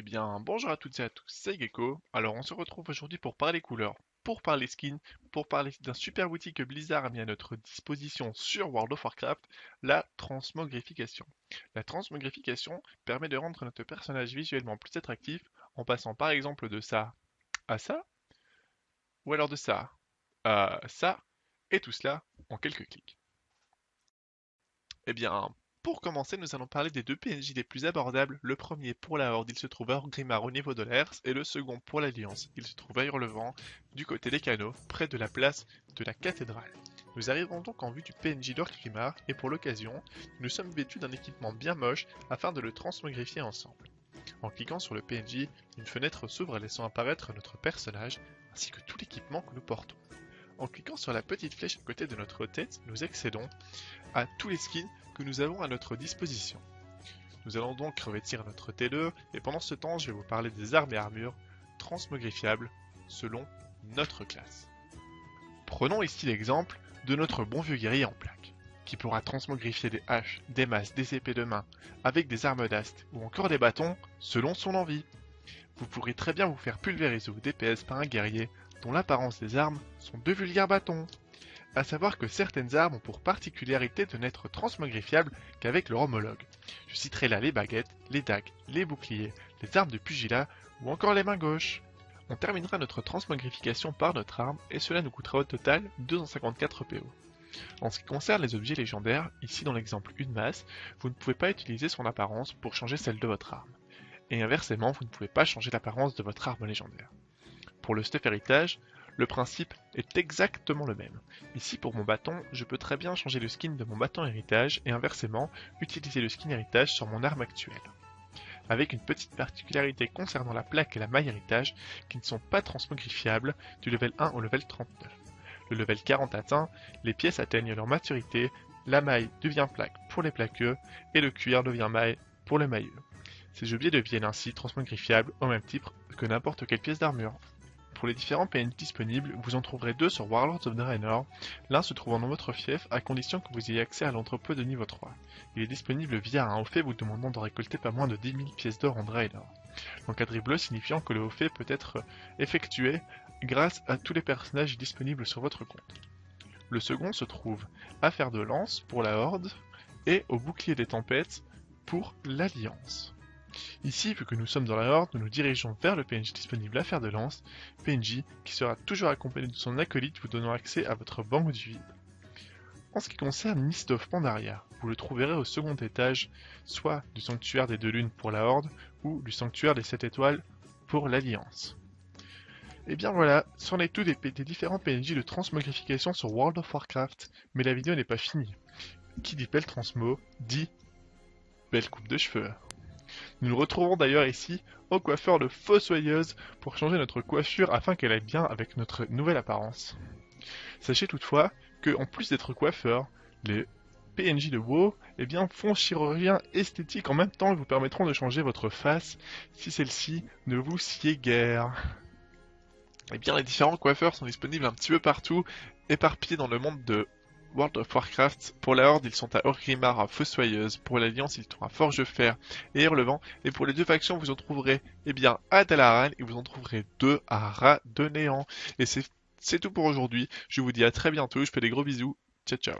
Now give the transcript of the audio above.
Eh bien, bonjour à toutes et à tous, c'est Gecko. Alors, on se retrouve aujourd'hui pour parler couleurs, pour parler skins, pour parler d'un super outil que Blizzard a mis à notre disposition sur World of Warcraft, la transmogrification. La transmogrification permet de rendre notre personnage visuellement plus attractif en passant par exemple de ça à ça, ou alors de ça à ça, et tout cela en quelques clics. Eh bien, pour commencer, nous allons parler des deux PNJ les plus abordables. Le premier pour la Horde, il se trouve à Orgrimmar au niveau de l'Ers, et le second pour l'Alliance, il se trouve à Hurlevent, du côté des canaux, près de la place de la cathédrale. Nous arrivons donc en vue du PNJ d'Orgrimmar, et pour l'occasion, nous sommes vêtus d'un équipement bien moche afin de le transmogrifier ensemble. En cliquant sur le PNJ, une fenêtre s'ouvre laissant apparaître notre personnage, ainsi que tout l'équipement que nous portons. En cliquant sur la petite flèche à côté de notre tête, nous accédons à tous les skins que nous avons à notre disposition. Nous allons donc revêtir notre T2 et pendant ce temps je vais vous parler des armes et armures transmogrifiables selon notre classe. Prenons ici l'exemple de notre bon vieux guerrier en plaque, qui pourra transmogrifier des haches, des masses, des épées de main, avec des armes d'ast ou encore des bâtons selon son envie. Vous pourrez très bien vous faire pulvériser au DPS par un guerrier dont l'apparence des armes sont de vulgaires bâtons à savoir que certaines armes ont pour particularité de n'être transmogrifiables qu'avec leur homologue. Je citerai là les baguettes, les dagues, les boucliers, les armes de pugilat ou encore les mains gauches. On terminera notre transmogrification par notre arme et cela nous coûtera au total 254 PO. En ce qui concerne les objets légendaires, ici dans l'exemple une masse, vous ne pouvez pas utiliser son apparence pour changer celle de votre arme. Et inversement, vous ne pouvez pas changer l'apparence de votre arme légendaire. Pour le stuff héritage, le principe est exactement le même. Ici pour mon bâton, je peux très bien changer le skin de mon bâton héritage et inversement, utiliser le skin héritage sur mon arme actuelle. Avec une petite particularité concernant la plaque et la maille héritage qui ne sont pas transmogrifiables du level 1 au level 39. Le level 40 atteint, les pièces atteignent leur maturité, la maille devient plaque pour les plaqueux et le cuir devient maille pour les mailleux. Ces objets deviennent ainsi transmogrifiables au même titre que n'importe quelle pièce d'armure. Pour les différents PNJ disponibles, vous en trouverez deux sur Warlords of Draenor, l'un se trouvant dans votre fief à condition que vous ayez accès à l'entrepôt de niveau 3. Il est disponible via un haut fait vous demandant de récolter pas moins de 10 000 pièces d'or en Draenor. L'encadré bleu signifiant que le haut fait peut être effectué grâce à tous les personnages disponibles sur votre compte. Le second se trouve à faire de lance pour la Horde et au bouclier des tempêtes pour l'Alliance. Ici, vu que nous sommes dans la Horde, nous nous dirigeons vers le PNJ disponible à faire de lance, PNJ qui sera toujours accompagné de son acolyte vous donnant accès à votre banque du vide. En ce qui concerne Mist of Pandaria, vous le trouverez au second étage, soit du sanctuaire des deux lunes pour la Horde, ou du sanctuaire des sept étoiles pour l'Alliance. Et eh bien voilà, c'en est tout des, des, différents PNJ de transmogrification sur World of Warcraft, mais la vidéo n'est pas finie. Qui dit belle transmo, dit belle coupe de cheveux. Nous nous retrouvons d'ailleurs ici au coiffeur de Fossoyeuse pour changer notre coiffure afin qu'elle aille bien avec notre nouvelle apparence. Sachez toutefois que, en plus d'être coiffeur, les PNJ de WoW eh bien, font chirurgien esthétique en même temps et vous permettront de changer votre face si celle-ci ne vous sied guère. Eh bien, les différents coiffeurs sont disponibles un petit peu partout, éparpillés dans le monde de World of Warcraft. Pour la Horde, ils sont à Orgrimmar, à Fossoyeuse. Pour l'Alliance, ils sont à Forgefer et Hurlevent. Et pour les deux factions, vous en trouverez, eh bien, à Dalaran et vous en trouverez deux à Rat de Néant. Et c'est tout pour aujourd'hui. Je vous dis à très bientôt. Je fais des gros bisous. Ciao, ciao.